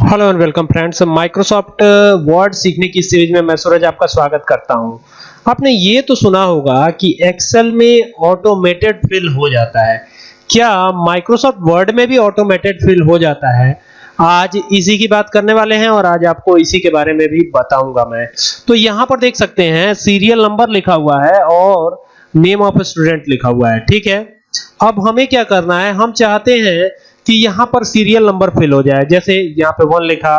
Hello and welcome friends Microsoft Word सीखने की series में मैं सूरज आपका स्वागत करता हूँ। आपने ये तो सुना होगा कि एक्सेल में ऑटोमेटेड फिल हो जाता है। क्या माइक्रोसॉफ्ट वर्ड में भी ऑटोमेटेड फिल हो जाता है? आज इसी की बात करने वाले हैं और आज आपको इसी के बारे में भी बताऊँगा मैं। तो यहाँ पर देख सकते हैं सीरियल नंबर लिखा हुआ है और नेम ऑफ़ स्टूडेंट लिखा हुआ है, ठीक है? अब हमें क्या करना है? हम चाहते हैं कि यहाँ पर सीरियल नंबर फिल हो जाए। जैसे यहाँ पे वन लिखा,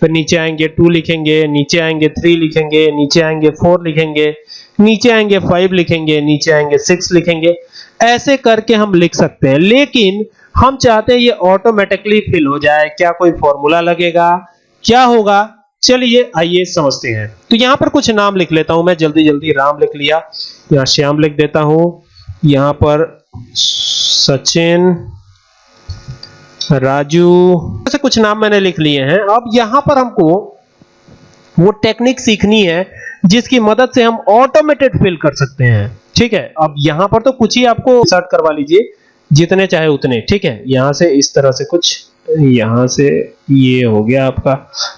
फिर नीचे आएँगे टू लिखेंगे, नीचे आएँगे थ्री लिखेंगे, नीचे आएँगे फोर लिखेंगे, नीचे आएँगे फाइव लिखेंगे, नीचे आएँगे सिक्स लिखेंगे। ऐसे करके हम लिख सकते हैं। लेकिन हम चाहते हैं ये ऑटोमेटिकली फिल हो जाए। क्या कोई फॉर्मूला लगेगा? क्या होगा? चलिए, आइए समझते हैं। तो यहाँ पर कुछ नाम लिख लेता हूँ मैं। जल्दी जल्दी राम लिख लिया। यहाँ श्याम लिख देता हूँ। यहाँ पर सचिन राजू। ऐसे कुछ नाम मैंने लिख लिए हैं। अब यहाँ पर हमको वो टेक्निक सीखनी है, जिसकी मदद से हम ऑटोमेटेड फिल कर सकते हैं। ठीक है? अब यहाँ पर तो कुछ ही आपको सर्ट करवा लीजिए, जितने चाहे उतने। ठीक है? यहाँ से इस तरह से कुछ, यहाँ से ये हो गया आपका।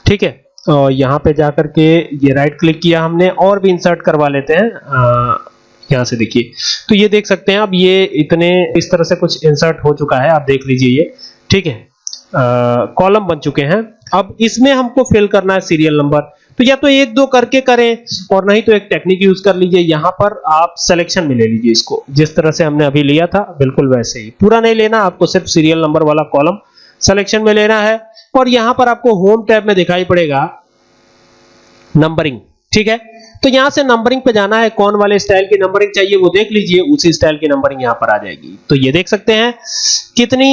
ठीक है? और यहाँ पे जाकर के ये राइट क्लिक किया हमने, और भी इंसर्ट करवा लेते हैं। यहाँ से देखिए। तो ये देख सकते हैं, अब ये इतने, इस तरह से कुछ इंसर्ट हो चुका है। आप देख लीजिए ये। ठीक है? कॉलम बन चुके हैं। अब इसमें हमको फिल करना है सीरियल नंबर तो या तो एक दो करके करें, और नहीं तो एक टेक्निक यूज़ कर लीजिए। यहाँ पर आप सिलेक्शन में ले लीजिए इसको। जिस तरह से हमने अभी लिया था, बिल्कुल वैसे ही। पूरा नहीं लेना, आपको सिर्फ़ सीरियल नंबर वाला कॉलम सिलेक्शन में लेना है। और यहाँ पर आपको होम टैब में दिखाई पड़ेगा नंबरिंग ठीक है? तो यहाँ से नंबरिंग पे जाना है, कौन वाले स्टाइल की नंबरिंग चाहिए वो देख लीजिए, उसी स्टाइल की नंबरिंग यहाँ पर आ जाएगी। तो ये देख सकते हैं, कितनी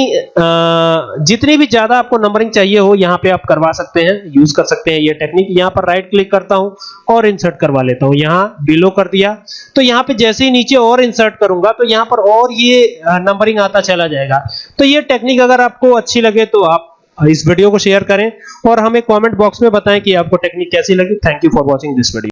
जितनी भी ज़्यादा आपको नंबरिंग चाहिए हो, यहाँ पे आप करवा सकते हैं यूज़ कर सकते हैं ये टेक्निक यहाँ पर राइट क्लिक करता हूँ और इंसर्ट करवा लेता हूँ। यहाँ बिलो कर दिया तो यहाँ पे जैसे ही नीचे और इंसर्ट करूँगा तो यहाँ पर और ये नंबरिंग आता चला जाएगा। तो ये टेक्निक अगर आपको अच्छी लगे तो आप इस वीडियो को शेयर करें और हमें कमेंट बॉक्स में बताएँ कि आपको टेक्निक कैसी लगी। Thank you for watching this video